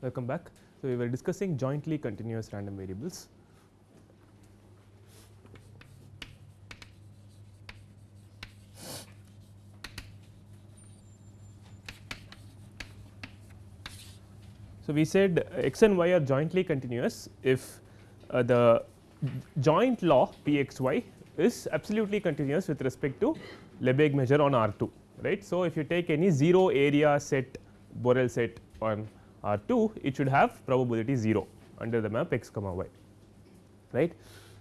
Welcome back. So, we were discussing jointly continuous random variables. So, we said x and y are jointly continuous if uh, the joint law p x y is absolutely continuous with respect to Lebesgue measure on R 2 right. So, if you take any 0 area set Borel set on R 2 it should have probability 0 under the map x comma y right.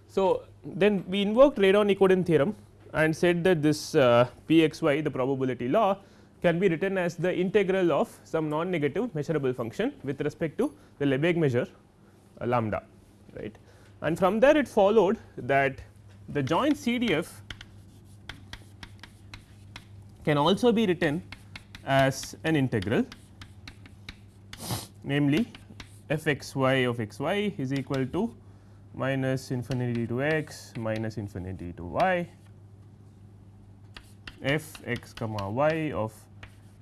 So, then we invoked Radon Nikodym theorem and said that this uh, p x y the probability law can be written as the integral of some non negative measurable function with respect to the Lebesgue measure uh, lambda right. And from there it followed that the joint CDF can also be written as an integral namely f x y of x y is equal to minus infinity to x minus infinity to y f x comma y of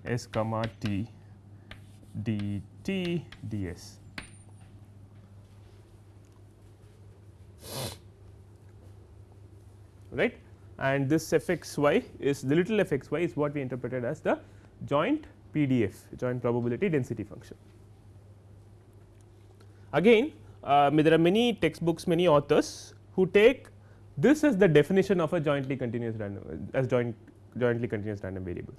s comma t dt ds. right and this f x y is the little f x y is what we interpreted as the joint PDF joint probability density function. Again uh, there are many textbooks many authors who take this as the definition of a jointly continuous random as joint jointly continuous random variable.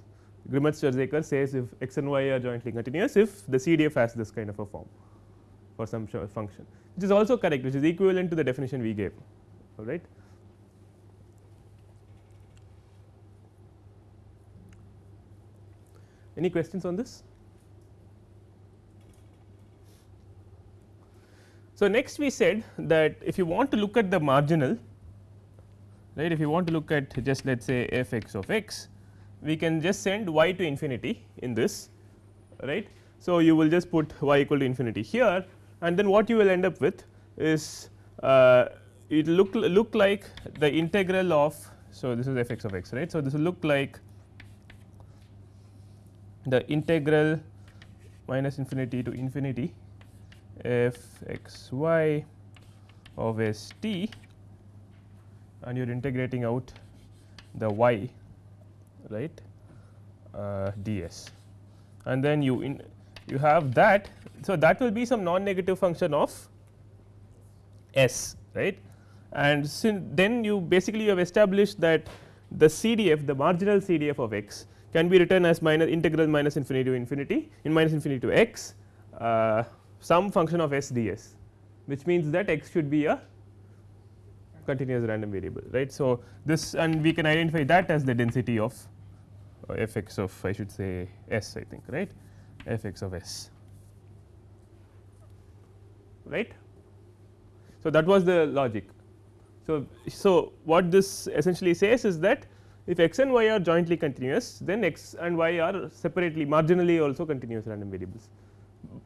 Grimmett Stirzaker says if x and y are jointly continuous if the CDF has this kind of a form for some function which is also correct which is equivalent to the definition we gave all right. Any questions on this? So, next we said that if you want to look at the marginal right if you want to look at just let us say f x of x we can just send y to infinity in this right. So, you will just put y equal to infinity here and then what you will end up with is uh, it look look like the integral of. So, this is f x of x right. So, this will look like the integral minus infinity to infinity f x y of s t and you are integrating out the y right uh, ds and then you in you have that. So, that will be some non negative function of s right and then you basically you have established that the CDF the marginal CDF of x can be written as minus integral minus infinity to infinity in minus infinity to x uh, some function of s ds which means that x should be a continuous random variable right. So, this and we can identify that as the density of f x of I should say s I think right f x of s right. So, that was the logic. So, so what this essentially says is that if x and y are jointly continuous then x and y are separately marginally also continuous random variables.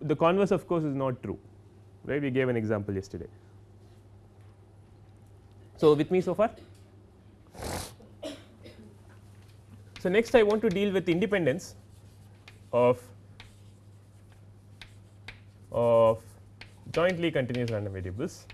The converse of course is not true right we gave an example yesterday. So, with me so far So, next I want to deal with independence of of jointly continuous random variables.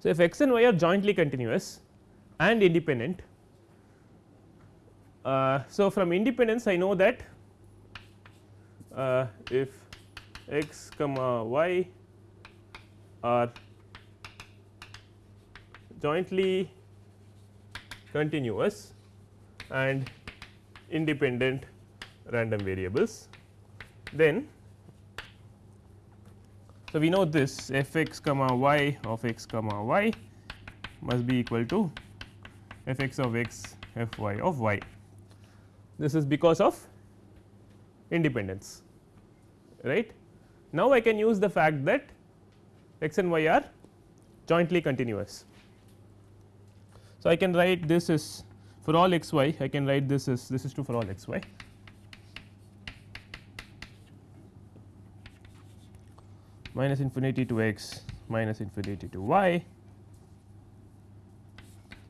So, if x and y are jointly continuous and independent, uh, so from independence I know that uh, if x comma y are jointly continuous and independent random variables then so we know this f x comma y of x comma y must be equal to f x of x f y of y. This is because of independence right. Now, I can use the fact that x and y are jointly continuous. So, I can write this is for all x y I can write this is this is true for all x y minus infinity to x minus infinity to y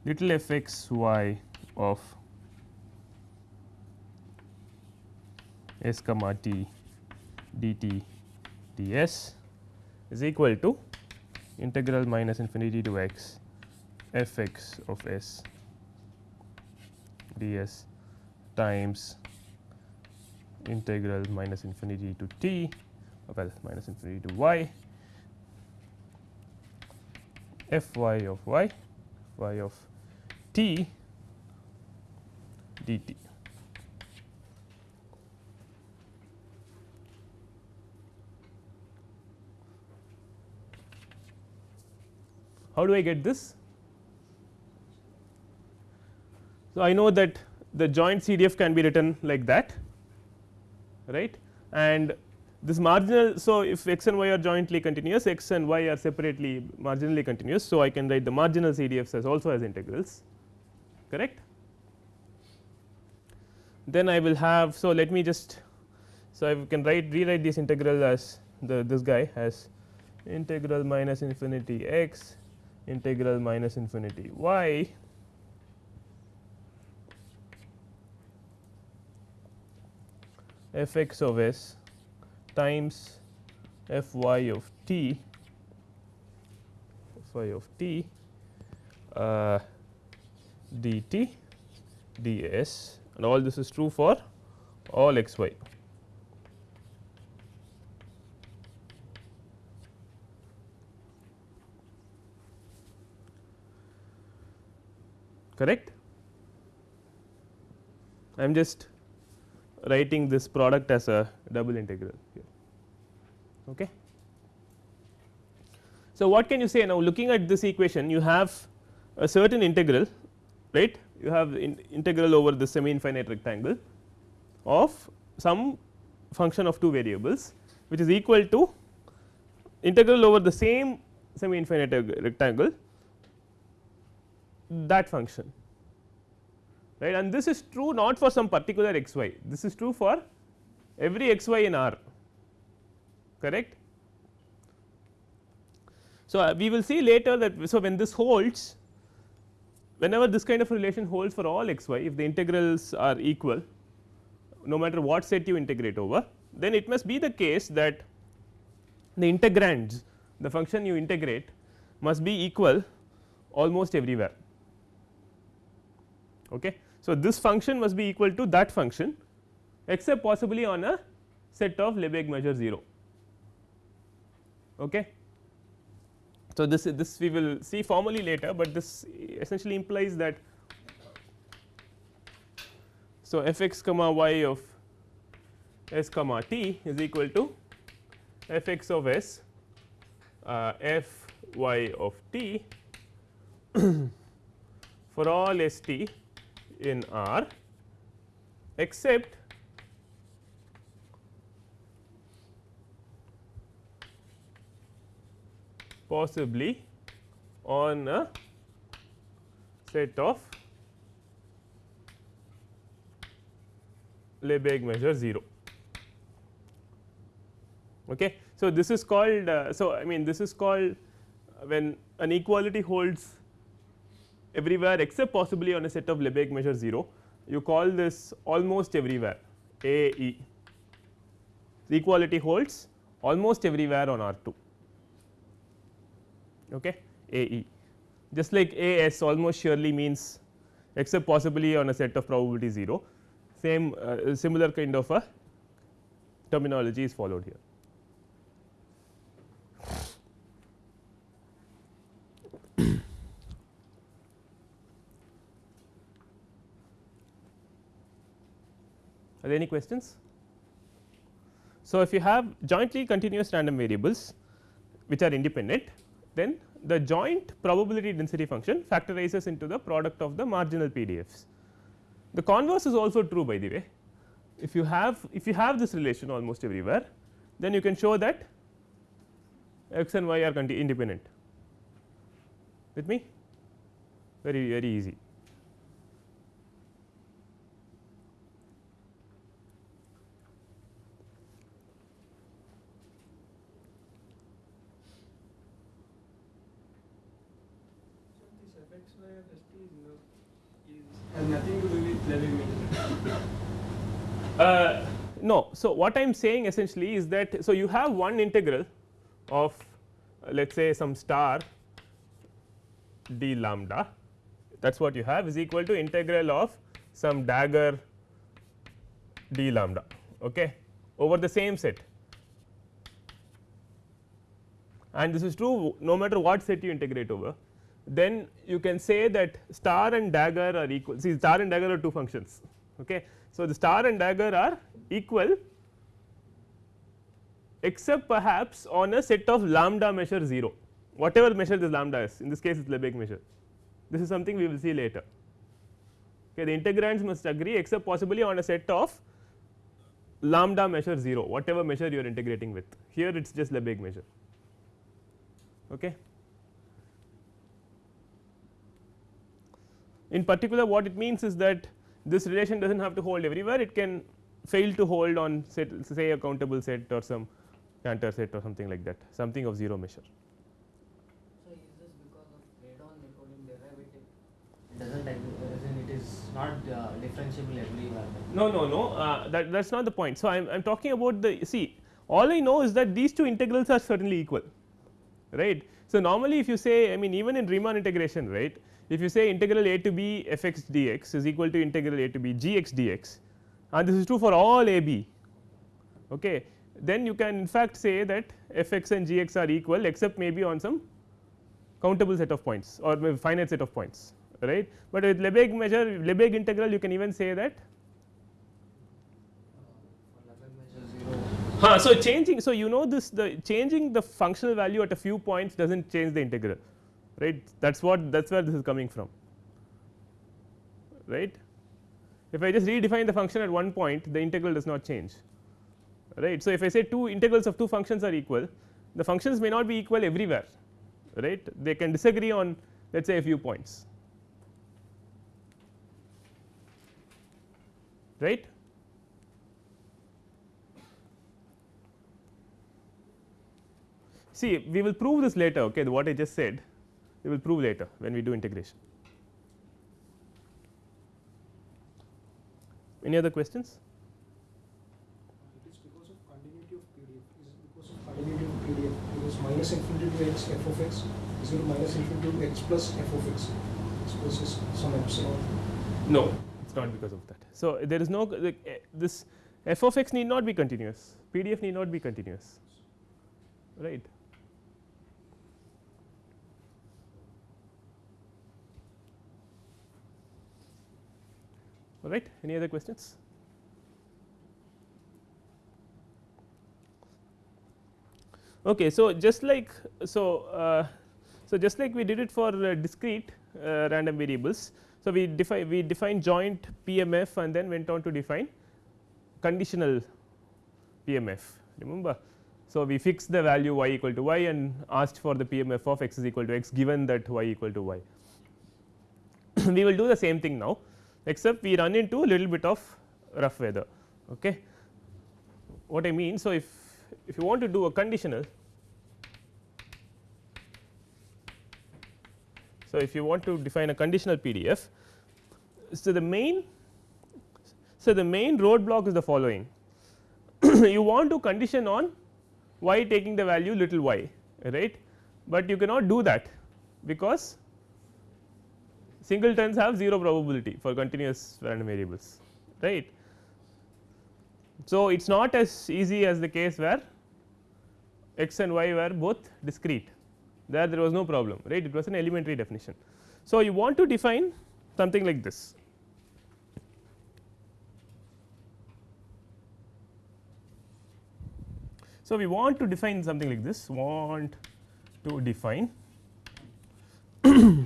little f x y of s comma t dt ds is equal to integral minus infinity to x f x of s ds times integral minus infinity to t well minus infinity to y f y of y y of t dt. How do I get this? So, I know that the joint CDF can be written like that right and this marginal. So, if x and y are jointly continuous x and y are separately marginally continuous. So, I can write the marginal CDFs as also as integrals correct. Then I will have. So, let me just. So, I can write rewrite this integral as the this guy as integral minus infinity x integral minus infinity. Y f x of s times f y of t f y of t uh, dt ds and all this is true for all x y. correct. I am just writing this product as a double integral here. Okay. So, what can you say now looking at this equation you have a certain integral right you have in integral over the semi infinite rectangle of some function of two variables which is equal to integral over the same semi infinite rectangle that function right and this is true not for some particular x y this is true for every x y in R correct. So, uh, we will see later that so when this holds whenever this kind of relation holds for all x y if the integrals are equal no matter what set you integrate over then it must be the case that the integrands the function you integrate must be equal almost everywhere. Okay. So, this function must be equal to that function except possibly on a set of Lebesgue measure 0. Okay. So, this this we will see formally later, but this essentially implies that so f x comma y of s comma t is equal to f x of s uh, f y of t for all s t in R except possibly on a set of Lebesgue measure 0. Okay. So, this is called uh, so I mean this is called when an equality holds everywhere except possibly on a set of Lebesgue measure 0 you call this almost everywhere A E. The equality holds almost everywhere on R 2 okay, A E just like A S almost surely means except possibly on a set of probability 0 same uh, similar kind of a terminology is followed here. Are there any questions? So, if you have jointly continuous random variables which are independent then the joint probability density function factorizes into the product of the marginal PDFs. The converse is also true by the way if you have if you have this relation almost everywhere then you can show that x and y are independent with me very very easy. Uh, no. So, what I am saying essentially is that so you have one integral of uh, let us say some star d lambda that is what you have is equal to integral of some dagger d lambda okay, over the same set and this is true no matter what set you integrate over then you can say that star and dagger are equal see star and dagger are two functions. Okay. So, the star and dagger are equal except perhaps on a set of lambda measure 0 whatever measure this lambda is in this case it is Lebesgue measure this is something we will see later. Okay, the integrands must agree except possibly on a set of lambda measure 0 whatever measure you are integrating with here it is just Lebesgue measure. Okay. In particular what it means is that this relation does not have to hold everywhere it can fail to hold on set say a countable set or some Cantor set or something like that something of 0 measure. So, is this because of Radon Nikodym derivative it does not it is not uh, differentiable everywhere No, no, no uh, that that is not the point. So, I am talking about the see all I know is that these two integrals are certainly equal right. So, normally if you say I mean even in Riemann integration right if you say integral a to b f x dx is equal to integral a to b g x dx and this is true for all a b okay, then you can in fact say that f x and g x are equal except maybe on some countable set of points or finite set of points right. But with Lebesgue measure Lebesgue integral you can even say that Huh, so changing so you know this the changing the functional value at a few points does not change the integral right that is what that is where this is coming from right. If I just redefine the function at one point the integral does not change right. So, if I say two integrals of two functions are equal the functions may not be equal everywhere right they can disagree on let us say a few points right. See we will prove this later okay what I just said we will prove later when we do integration. Any other questions? It is because of continuity of PDF. Is it because of continuity of PDF? Because minus infinity to x f of x is equal to minus infinity to x plus f of x. Suppose is some epsilon. No, it is not because of that. So, there is no like, eh, this f of x need not be continuous, PDF need not be continuous, right. All right. Any other questions? Okay, so just like so, uh, so just like we did it for uh, discrete uh, random variables. So, we define we define joint PMF and then went on to define conditional PMF remember. So, we fixed the value y equal to y and asked for the PMF of x is equal to x given that y equal to y. we will do the same thing now except we run into a little bit of rough weather. Okay. What I mean, so if if you want to do a conditional, so if you want to define a conditional PDF, so the main so the main roadblock is the following you want to condition on y taking the value little y right, but you cannot do that because singletons have 0 probability for continuous random variables right. So, it is not as easy as the case where x and y were both discrete there there was no problem right it was an elementary definition. So, you want to define something like this. So, we want to define something like this want to define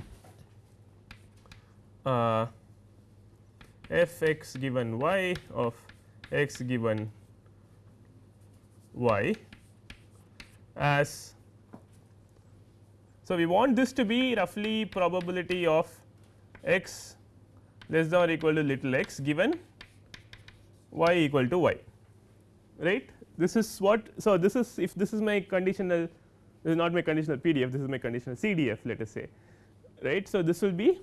uh, f x given y of x given y as So, we want this to be roughly probability of x less than or equal to little x given y equal to y right. This is what so this is if this is my conditional this is not my conditional PDF this is my conditional CDF let us say right. So, this will be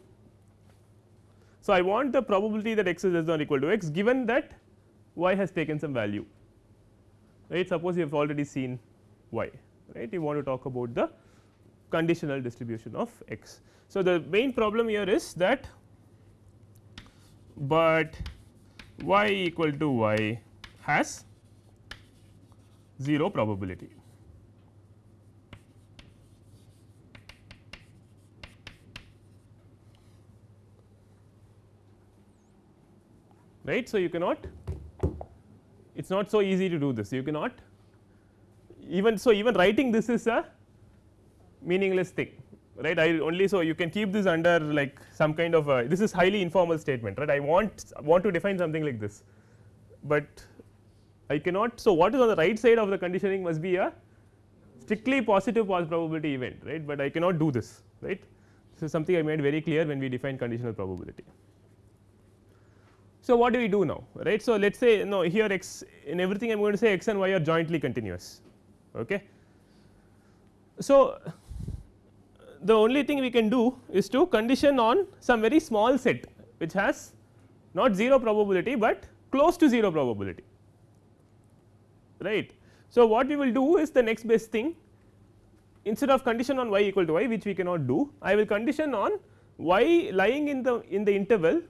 so I want the probability that x is less than or equal to x given that y has taken some value right suppose you have already seen y right you want to talk about the conditional distribution of x. So, the main problem here is that but y equal to y has 0 probability. Right. So, you cannot it is not so easy to do this you cannot even so even writing this is a meaningless thing right I only so you can keep this under like some kind of a this is highly informal statement right I want want to define something like this, but I cannot. So, what is on the right side of the conditioning must be a strictly positive probability event right, but I cannot do this right. This is something I made very clear when we define conditional probability. So, what do we do now right. So, let us say no here x in everything I am going to say x and y are jointly continuous. Okay. So, the only thing we can do is to condition on some very small set which has not 0 probability, but close to 0 probability right. So, what we will do is the next best thing instead of condition on y equal to y which we cannot do I will condition on y lying in the in the interval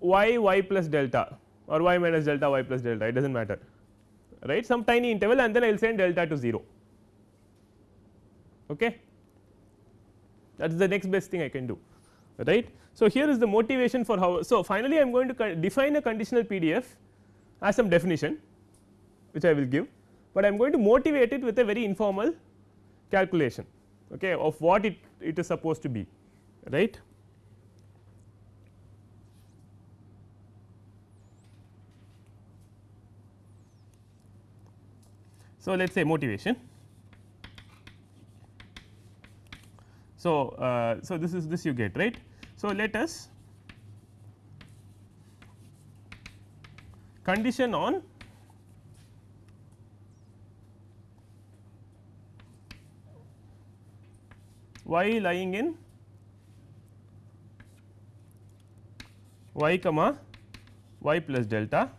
y y plus delta or y minus delta y plus delta it does not matter right some tiny interval and then I will send delta to 0 okay that is the next best thing I can do right. So, here is the motivation for how. So, finally, I am going to define a conditional PDF as some definition which I will give, but I am going to motivate it with a very informal calculation okay, of what it, it is supposed to be right. So, let us say motivation So, uh, so this is this you get right. So, let us condition on y lying in y comma y plus delta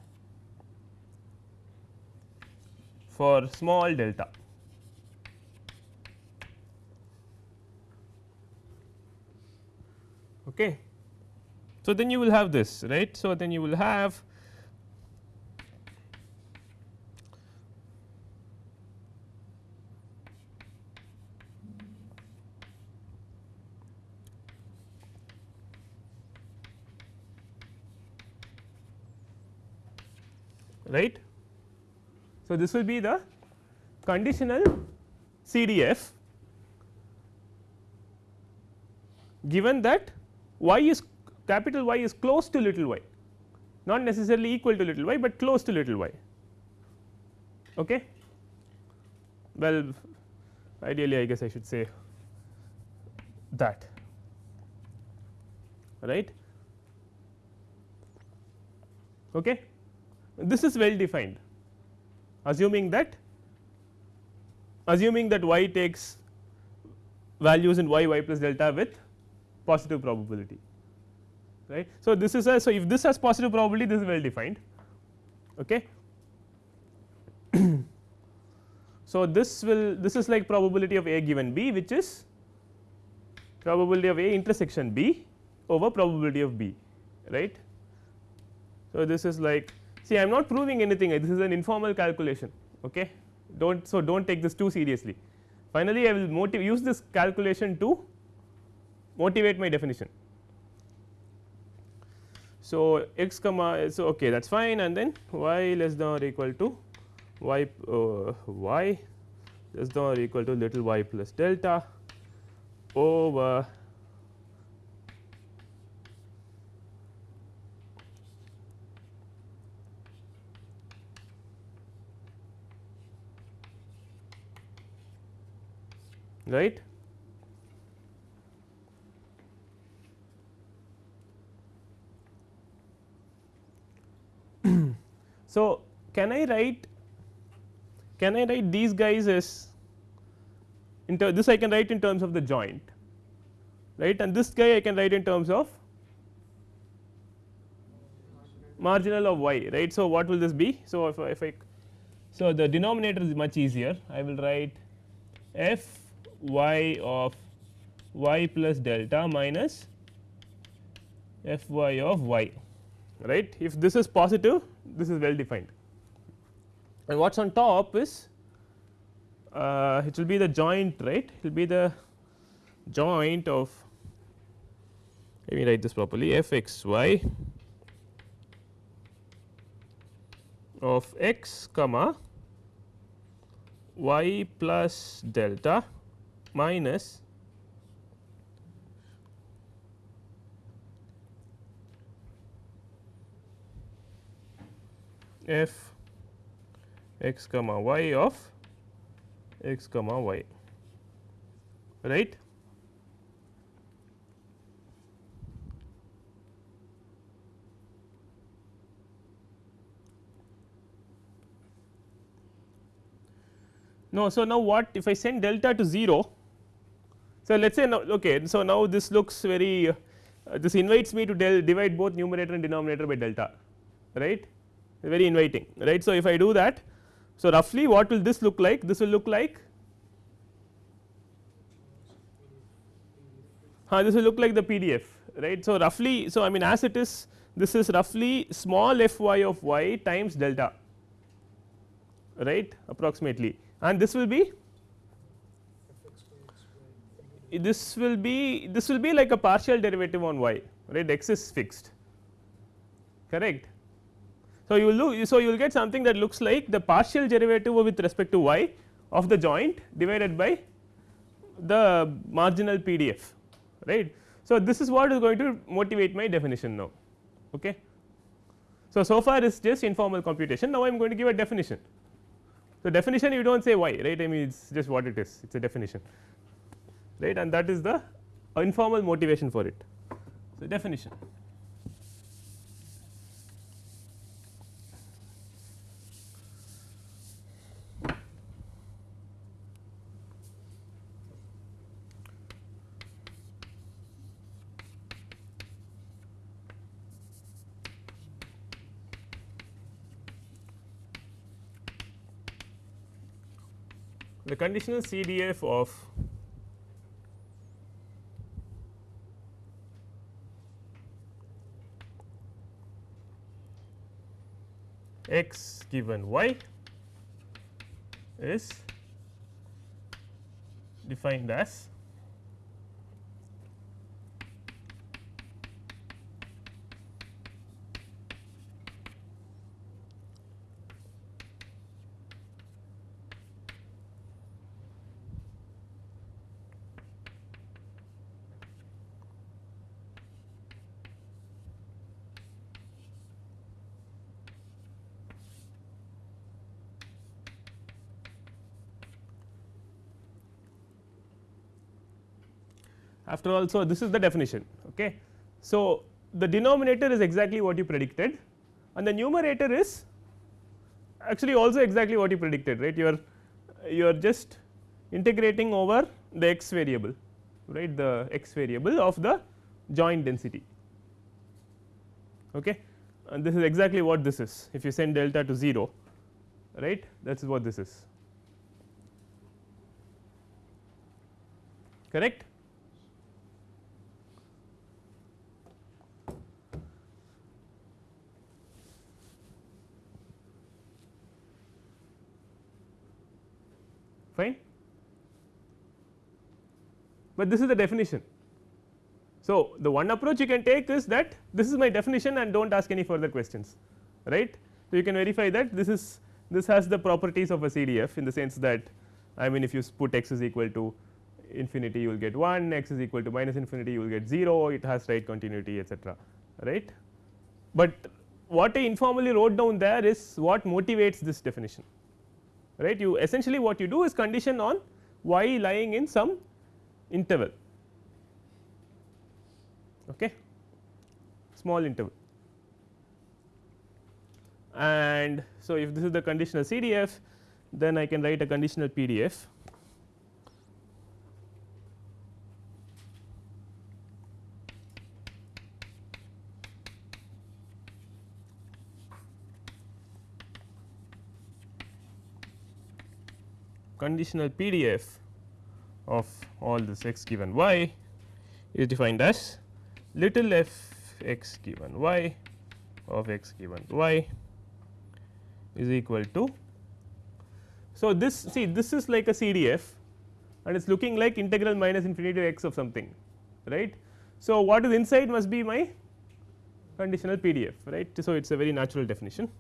for small delta. Okay. So, then you will have this right. So, then you will have right. So, this will be the conditional CDF given that y is capital Y is close to little y not necessarily equal to little y, but close to little y. Okay. Well ideally I guess I should say that right. Okay. This is well defined assuming that assuming that y takes values in y y plus delta with positive probability right. So, this is a so if this has positive probability this is well defined okay. so, this will this is like probability of A given B which is probability of A intersection B over probability of B right. So, this is like see I am not proving anything. This is an informal calculation okay? Do not so do not take this too seriously. Finally I will use this calculation to motivate my definition. So, x comma so okay that is fine. And then y less than or equal to y uh, y less than or equal to little y plus delta over right. so, can I write can I write these guys as in this I can write in terms of the joint right and this guy I can write in terms of marginal of y right. So, what will this be? So, if, if I so the denominator is much easier I will write f y of y plus delta minus f y of y right. If this is positive this is well defined and what is on top is uh, it will be the joint right it will be the joint of let me write this properly f x y of x comma y plus delta minus f x comma y of x comma y right. No, so now what if I send delta to 0. So, let us say now okay, so now this looks very uh, this invites me to divide both numerator and denominator by delta right very inviting right. So, if I do that so roughly what will this look like this will look like uh, this will look like the PDF right. So, roughly so I mean as it is this is roughly small f y of y times delta right approximately and this will be this will be this will be like a partial derivative on y right x is fixed correct. So, you will look so you will get something that looks like the partial derivative with respect to y of the joint divided by the marginal PDF right. So, this is what is going to motivate my definition now okay. So, so far is just informal computation now I am going to give a definition so, definition you do not say why right I mean it is just what it is it is a definition right and that is the informal motivation for it. So, definition the conditional CDF of x given y is defined as after all. So, this is the definition. Okay. So, the denominator is exactly what you predicted and the numerator is actually also exactly what you predicted right you are you are just integrating over the x variable right the x variable of the joint density okay and this is exactly what this is if you send delta to 0 right that is what this is correct fine but this is the definition. So, the one approach you can take is that this is my definition and do not ask any further questions right. So, you can verify that this is this has the properties of a CDF in the sense that I mean if you put x is equal to infinity you will get 1 x is equal to minus infinity you will get 0 it has right continuity etcetera right. But what I informally wrote down there is what motivates this definition right? You essentially what you do is condition on y lying in some interval. Okay? Small interval. And so if this is the conditional CDF then I can write a conditional PDF. Conditional PDF of all this x given y is defined as little f x given y of x given y is equal to. So, this see this is like a CDF and it is looking like integral minus infinity to x of something right. So, what is inside must be my conditional PDF right. So, it is a very natural definition.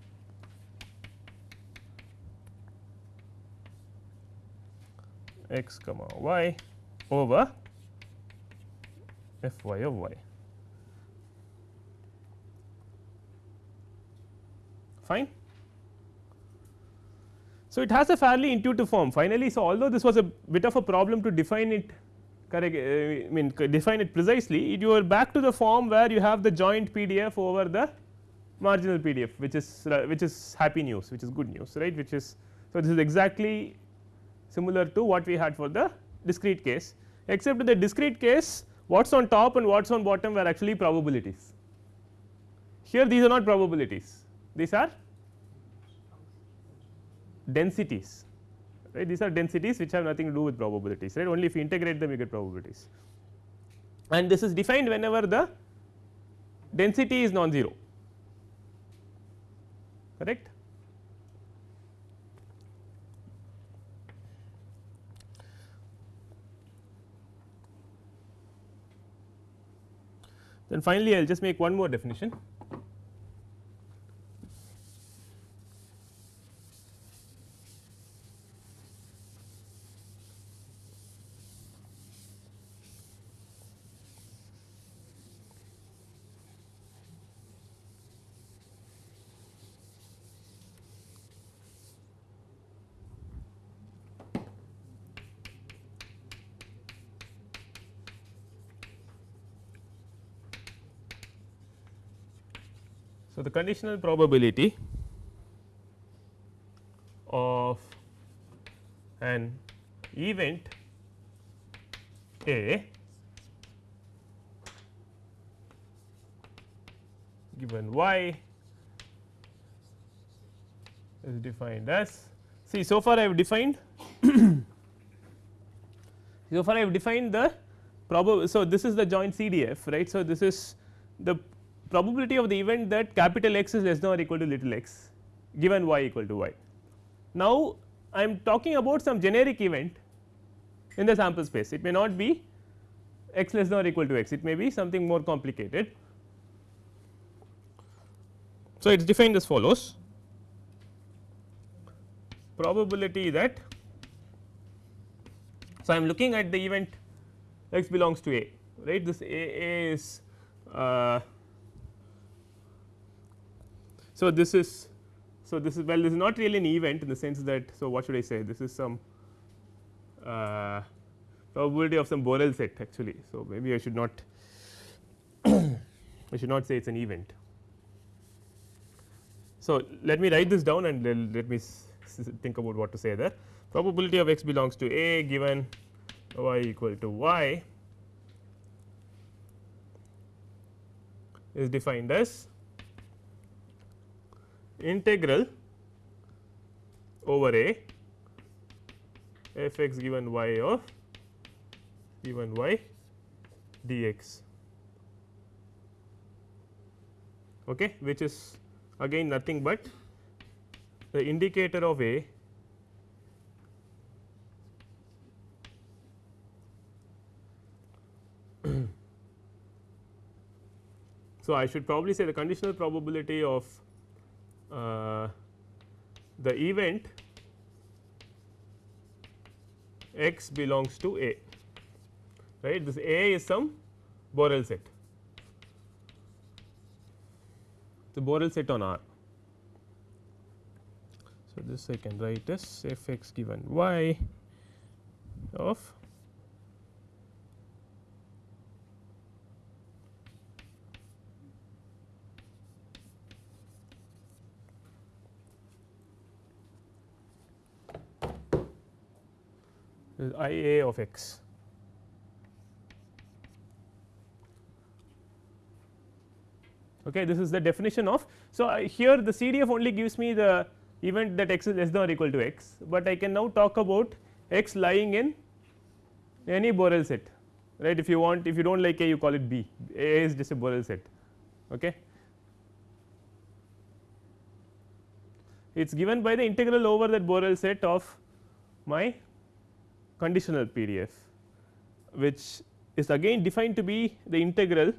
X comma y over f y of y. Fine. So, it has a fairly intuitive form finally. So, although this was a bit of a problem to define it correct uh, I mean define it precisely you are back to the form where you have the joint PDF over the marginal PDF which is uh, which is happy news which is good news right which is. So, this is exactly similar to what we had for the discrete case except the discrete case what is on top and what is on bottom were actually probabilities. Here these are not probabilities these are densities right these are densities which have nothing to do with probabilities right only if you integrate them you get probabilities and this is defined whenever the density is non-zero correct. Then finally, I will just make one more definition. So, the conditional probability of an event A given y is defined as see so far I have defined so far I have defined the. So, this is the joint CDF right. So, this is the probability of the event that capital X is less than or equal to little x given y equal to y. Now, I am talking about some generic event in the sample space it may not be x less than or equal to x it may be something more complicated. So, it is defined as follows probability that so I am looking at the event x belongs to A right this A, A is uh, so, this is so this is well this is not really an event in the sense that so what should I say this is some uh, probability of some Borel set actually. So, maybe I should not I should not say it is an event. So, let me write this down and let me think about what to say there probability of x belongs to A given y equal to y is defined as integral over a f x given y of given y dx. Okay, which is again nothing but the indicator of a so I should probably say the conditional probability of Uh, the event x belongs to A. Right? This A is some Borel set. The Borel set on R. So, this I can write as f x given y of is I a of x. Okay, this is the definition of. So, I here the CDF only gives me the event that x is less than or equal to x, but I can now talk about x lying in any Borel set right if you want if you do not like A you call it B, A is just a Borel set. Okay. It is given by the integral over that Borel set of my conditional PDF, which is again defined to be the integral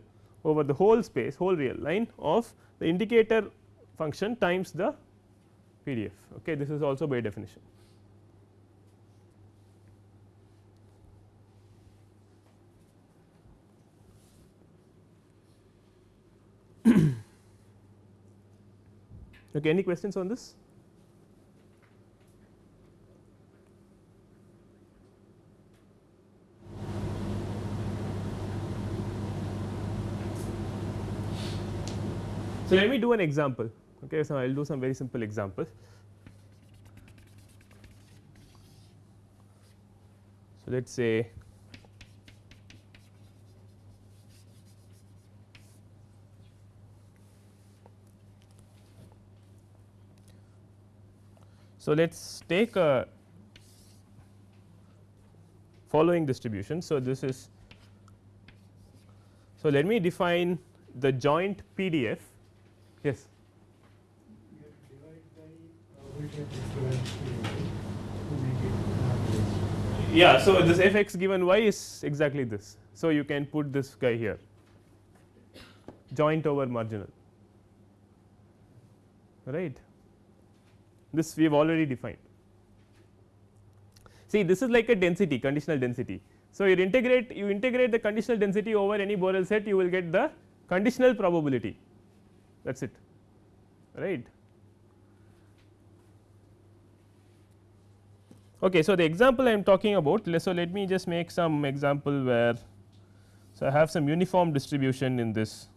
over the whole space whole real line of the indicator function times the PDF. Okay. This is also by definition. okay, any questions on this? So, let me do an example. Okay, so I will do some very simple example. So, let us say So, let us take a following distribution. So, this is so let me define the joint PDF. Yes. You have to divide by probability of equivalence to make it not less. Yeah. So, this f x given y is exactly this. So, you can put this guy here joint over marginal right this we have already defined. See this is like a density conditional density. So, you integrate you integrate the conditional density over any Borel set you will get the conditional probability that is it right. Okay, so, the example I am talking about so let me just make some example where so I have some uniform distribution in this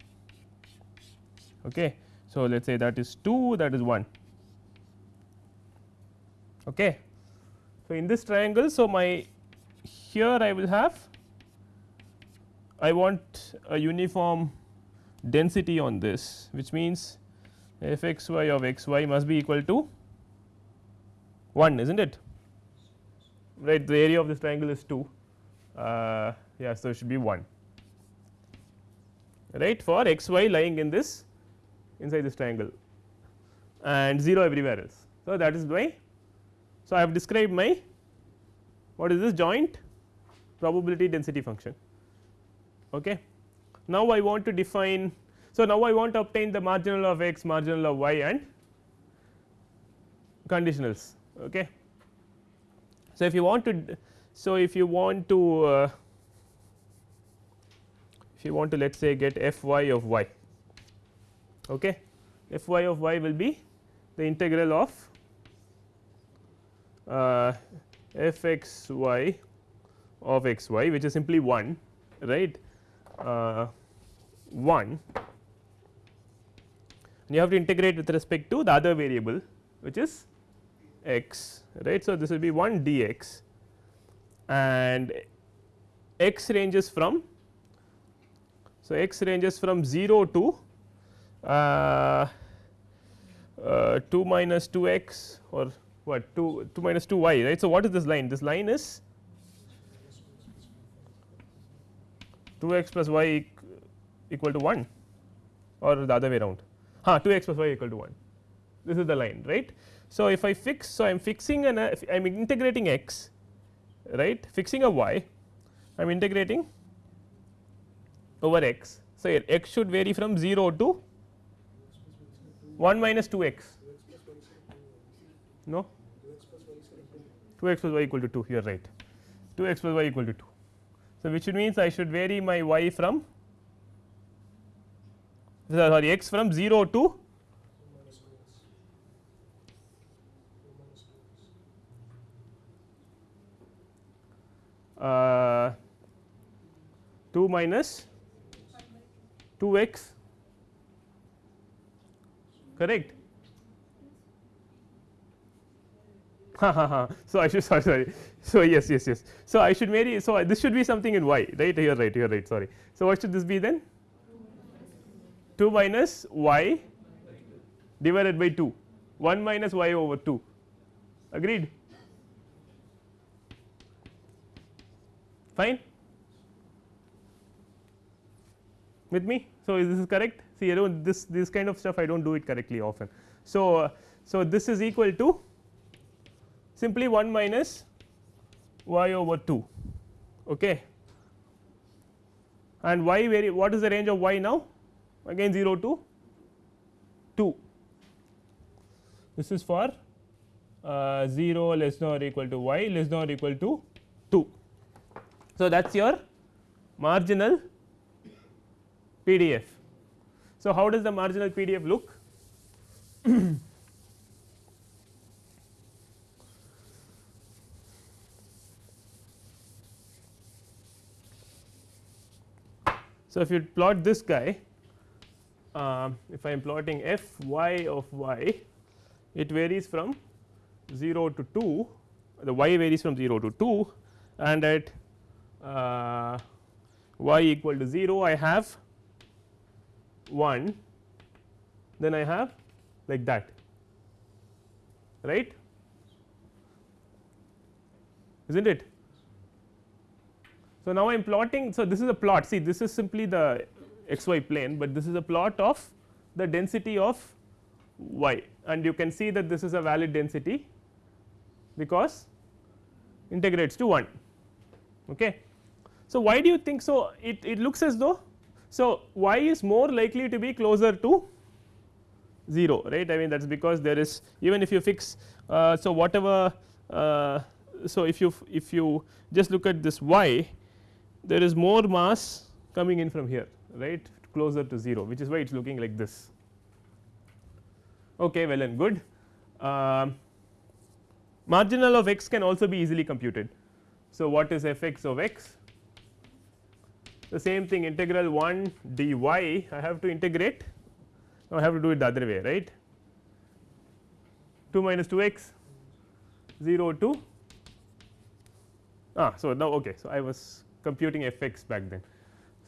okay. So, let us say that is 2 that is 1 Okay. So, in this triangle, so my here I will have I want a uniform density on this which means f x y of x y must be equal to 1 is not it right the area of this triangle is 2 uh, yeah so it should be 1 right for x y lying in this inside this triangle and 0 everywhere else. So, that is why so, I have described my what is this joint probability density function. Okay. Now, I want to define so now I want to obtain the marginal of x marginal of y and conditionals. Okay. So, if you want to so if you want to uh, if you want to let us say get f y of y okay f y of y will be the integral of uh, f x y of x y which is simply 1 right 1 and you have to integrate with respect to the other variable which is x right. So, this will be 1 dx and x ranges from so x ranges from 0 to uh, uh, 2 minus 2 x or what 2 2 minus 2 y right. So, what is this line this line is 2 x plus y equal to 1 or the other way around huh, 2 x plus y equal to 1 this is the line right. So, if I fix so I am fixing an uh, I am integrating x right fixing a y I am integrating over x. So, here x should vary from 0 to 1 minus 2 x no 2 x plus y equal to 2 you are right 2 x plus y equal to 2. So, which means I should vary my y from sorry x from 0 to uh, 2 minus 2 x ha. so I should sorry sorry so yes yes yes. So I should vary so this should be something in y right? Are right are right sorry. So what should this be then? 2 minus y divided by 2 1 minus y over 2 agreed? Fine? With me? So this is correct? See I don't this this kind of stuff I do not do it correctly often. So so this is equal to simply 1 minus y over 2 okay and y vary what is the range of y now again 0 to 2 this is for uh, 0 less than or equal to y less than or equal to 2. So, that is your marginal PDF. So, how does the marginal PDF look? so, if you plot this guy, uh, if I am plotting f y of y, it varies from 0 to 2, the y varies from 0 to 2 and at uh, y equal to 0 I have 1 then I have like that right is not it. So, now I am plotting so this is a plot see this is simply the xy plane, but this is a plot of the density of y and you can see that this is a valid density because integrates to 1 okay. So, why do you think so it, it looks as though so y is more likely to be closer to 0 right I mean that is because there is even if you fix uh, so whatever uh, so if you if you just look at this y there is more mass coming in from here right? Closer to 0 which is why it is looking like this. Okay well and good. Um, marginal of x can also be easily computed. So what is f x of x? The same thing integral 1 dy I have to integrate. Now I have to do it the other way right? 2 minus 2 x 0 to ah so now okay so I was computing f x back then.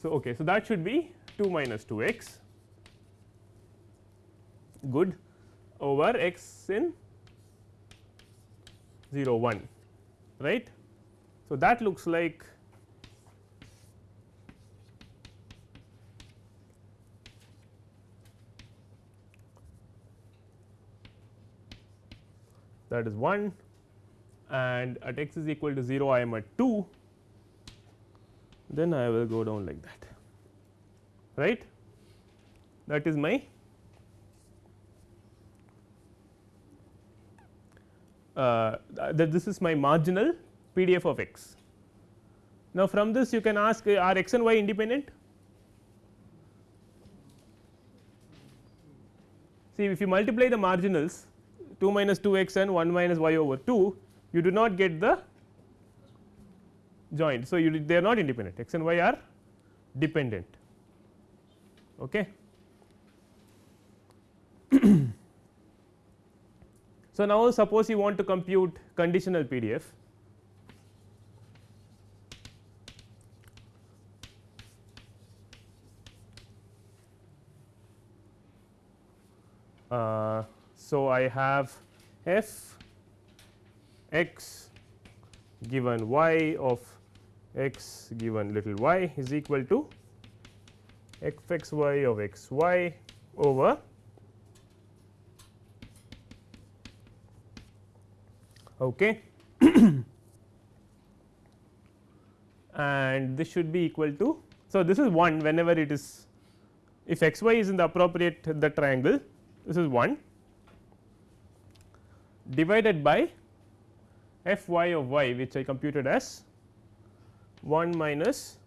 So okay so that should be 2 minus 2 x. Good. Over x in 0 1 right? So that looks like that is 1 and at x is equal to 0 I am at 2 then I will go down like that right that is my uh, that this is my marginal PDF of x. Now, from this you can ask uh, are x and y independent? See if you multiply the marginals 2 minus 2 x and 1 minus y over 2 you do not get the joint. So, you they are not independent x and y are dependent. Okay. so, now suppose you want to compute conditional PDF. Uh, so, I have f x given y of x given little y is equal to f x y of x y over okay. And this should be equal to so this is 1 whenever it is if x y is in the appropriate the triangle this is 1 divided by f y of y which I computed as 1 minus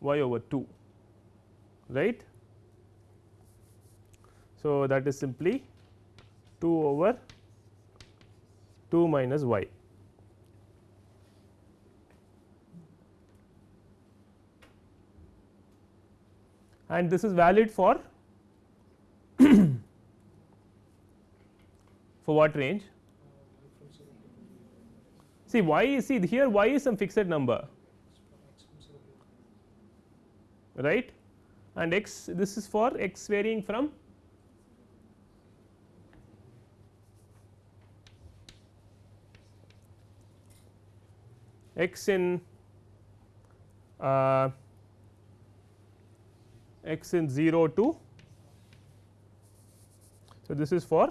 y over 2 right. So, that is simply 2 over 2 minus y. and this is valid for for what range see y see here y is some fixed number? Right? And x this is for x varying from x in uh, x in 0 to so this is for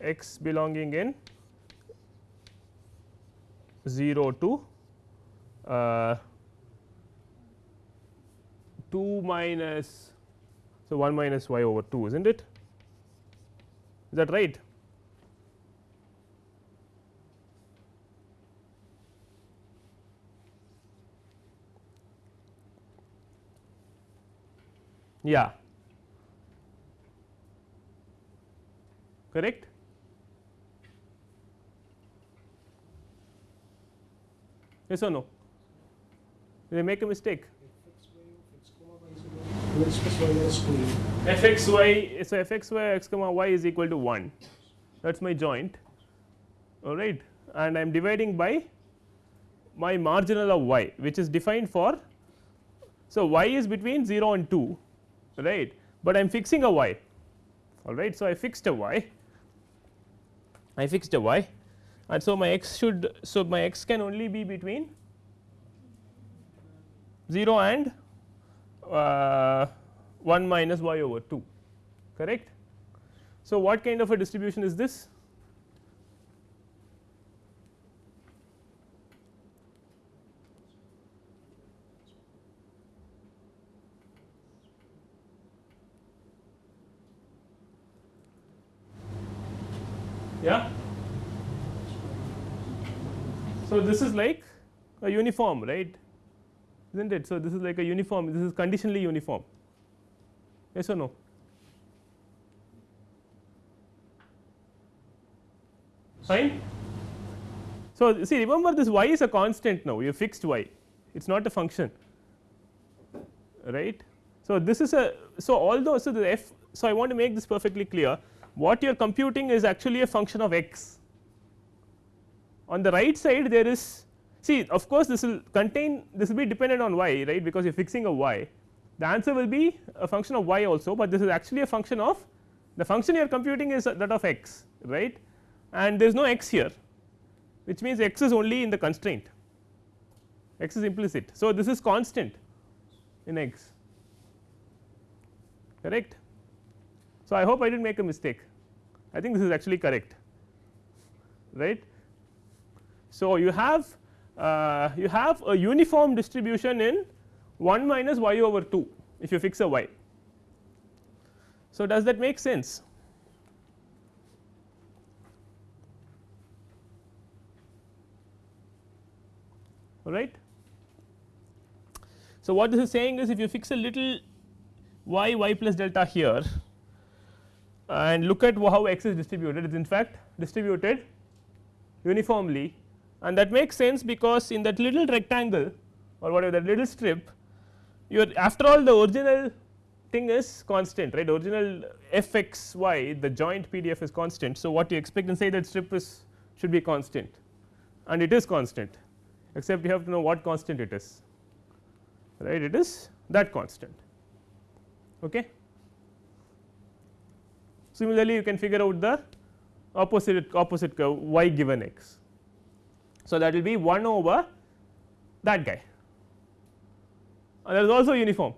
x belonging in 0 to uh, 2 minus so 1 minus y over 2 is not it? Is that right? Yeah. Correct yes or no? Did I make a mistake. X plus y. Minus 2 f x y so f x y x comma y is equal to 1 that is my joint. All right. And I am dividing by my marginal of y which is defined for so y is between 0 and 2 right? But I am fixing a y. All right. So I fixed a y. I fixed a y and so my x should so my x can only be between 0 and uh, 1 minus y over 2 correct. So, what kind of a distribution is this? Yeah. So, this is like a uniform right is not it. So, this is like a uniform this is conditionally uniform yes or no. Fine. So, see remember this y is a constant now you have fixed y it is not a function right. So, this is a so although so the f so I want to make this perfectly clear what you are computing is actually a function of x on the right side there is see of course this will contain this will be dependent on y right because you are fixing a y the answer will be a function of y also, but this is actually a function of the function you are computing is that of x right and there is no x here which means x is only in the constraint x is implicit. So, this is constant in x correct. So, I hope I did not make a mistake I think this is actually correct right. So, you have uh, you have a uniform distribution in 1 minus y over 2 if you fix a y. So, does that make sense? all right. So, what this is saying is if you fix a little y y plus delta here and look at how x is distributed it is in fact distributed uniformly and that makes sense because in that little rectangle or whatever that little strip your after all the original thing is constant right original f x y the joint PDF is constant. So, what you expect and say that strip is should be constant and it is constant except you have to know what constant it is right it is that constant. Okay. Similarly, you can figure out the opposite opposite curve y given x. So, that will be 1 over that guy and that is also uniform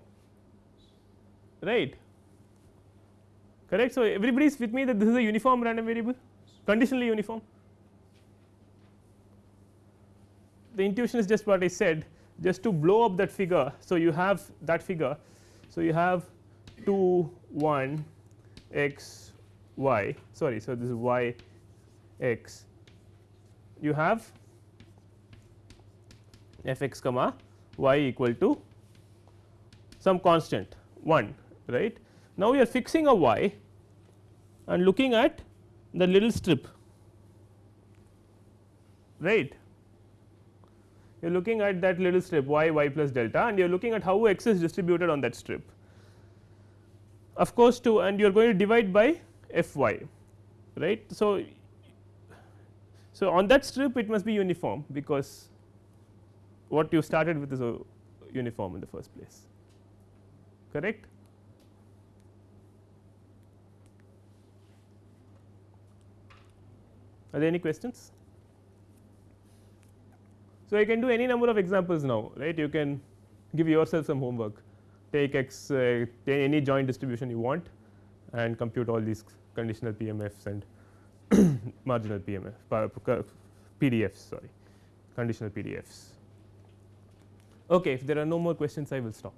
right correct. So, everybody is with me that this is a uniform random variable conditionally uniform the intuition is just what I said just to blow up that figure. So, you have that figure. So, you have 2 1 x y sorry. So, this is y x you have f x comma y equal to some constant 1 right. Now, we are fixing a y and looking at the little strip right you are looking at that little strip y y plus delta and you are looking at how x is distributed on that strip. Of course, to and you are going to divide by f y right. So, So, on that strip it must be uniform because what you started with is a uniform in the first place correct. Are there any questions? So, you can do any number of examples now right you can give yourself some homework take x uh, any joint distribution you want and compute all these conditional PMFs and marginal PMF uh, PDFs sorry conditional PDFs. Okay, if there are no more questions I will stop.